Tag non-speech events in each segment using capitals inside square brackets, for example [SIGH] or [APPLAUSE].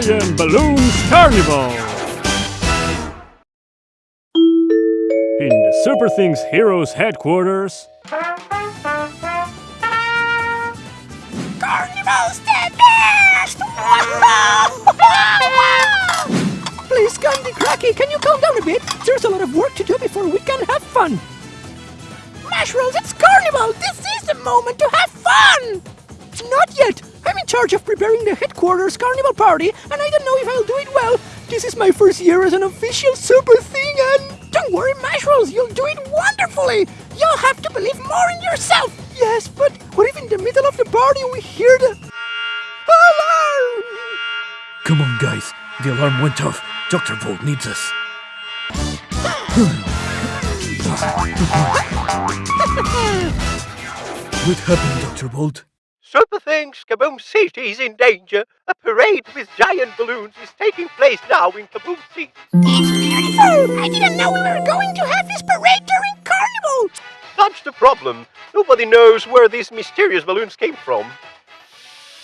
Giant Balloons Carnival! In the Super Things Heroes headquarters, Carnival's the best! Please, Candy Cracky, can you calm down a bit? There's a lot of work to do before we can have fun. Mashrooms, it's Carnival! This is the moment to have fun! Not yet! I'm in charge of preparing the headquarters Carnival party, and I don't know if I'll do it well. This is my first year as an official super thing, and don't worry, Mashrooms, you'll do it wonderfully! You'll have to believe more in yourself! Yes, but what if in the middle of the party we hear the... Alarm! Come on, guys. The alarm went off. Dr. Volt needs us. [LAUGHS] what happened, Dr. Bolt? Super Things Kaboom City is in danger. A parade with giant balloons is taking place now in Kaboom City. It's beautiful! I didn't know we were going to have this parade during Carnival! That's the problem. Nobody knows where these mysterious balloons came from.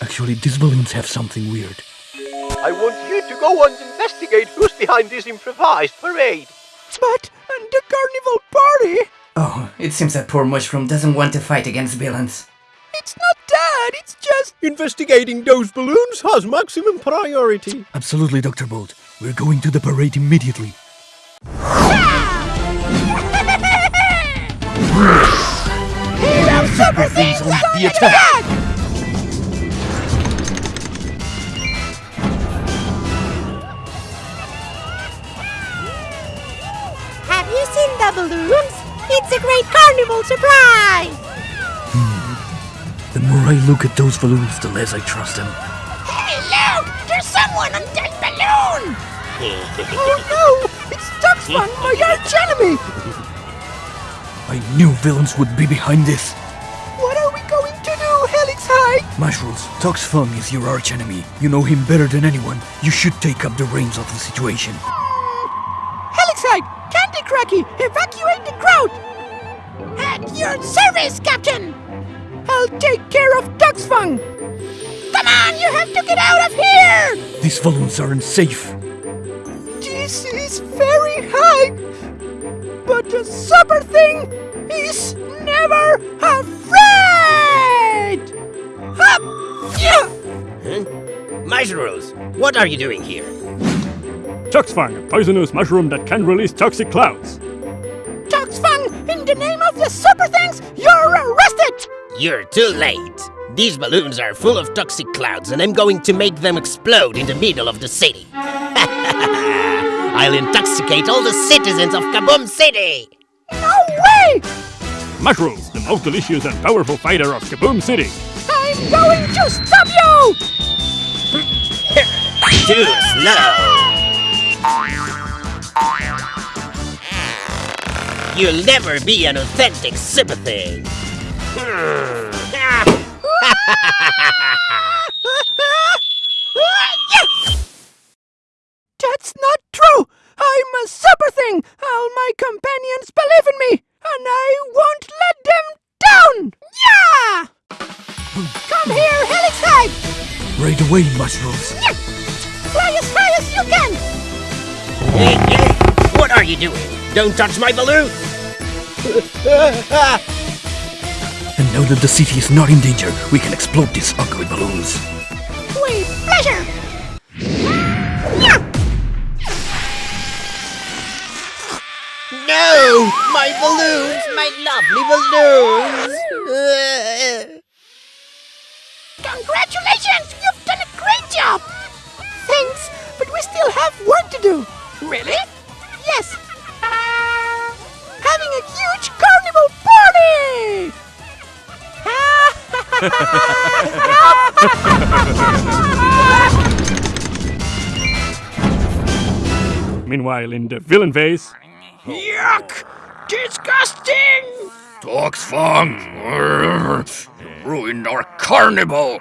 Actually, these balloons have something weird. I want you to go and investigate who's behind this improvised parade. But and the carnival party? Oh, it seems that poor Mushroom doesn't want to fight against villains. It's not that, it's just... Investigating those balloons has maximum priority. Absolutely, Dr. Bolt. We're going to the parade immediately. Hero Super Things on on the the attack. attack! Have you seen the balloons? It's a great carnival surprise! The more I look at those balloons, the less I trust them. Hey, look! There's someone on that balloon! [LAUGHS] Oh no! It's Tox Fung, my arch enemy! I knew villains would be behind this. What are we going to do, Helix High? Mushrooms, Tox Fung is your arch enemy. You know him better than anyone. You should take up the reins of the situation. Helix High! Candy Cracky! Evacuate the crowd! At your service, Captain! I'll take care of Tox Fung! Come on, you have to get out of here! These balloons aren't safe. This is very high! But the super thing is never afraid! Up! Yeah! Mushrooms, what are you doing here? Tox Fung, a poisonous mushroom that can release toxic clouds. Tox Fung, in the name of the super things, you're too late. These balloons are full of toxic clouds, and I'm going to make them explode in the middle of the city. [LAUGHS] I'll intoxicate all the citizens of Kaboom City! No way! Mushrooms, the most delicious and powerful fighter of Kaboom City. I'm going to stop you! Too slow! You'll never be an authentic sympathy. [LAUGHS] That's not true! I'm a super thing! All my companions believe in me! And I won't let them down! Yeah! Come here, Helix High! Right away, Mushrooms. Fly as high as you can! Hey, hey, what are you doing? Don't touch my balloon! [LAUGHS] And now that the city is not in danger, we can explode these ugly balloons. With pleasure! No! My balloons! My lovely balloons! Congratulations! You've done a great job! Thanks, but we still have work to do. Really? Yes! [LAUGHS] Meanwhile, in the villain vase, Yuck! Disgusting! Tox Fung! [LAUGHS] Ruined our carnival!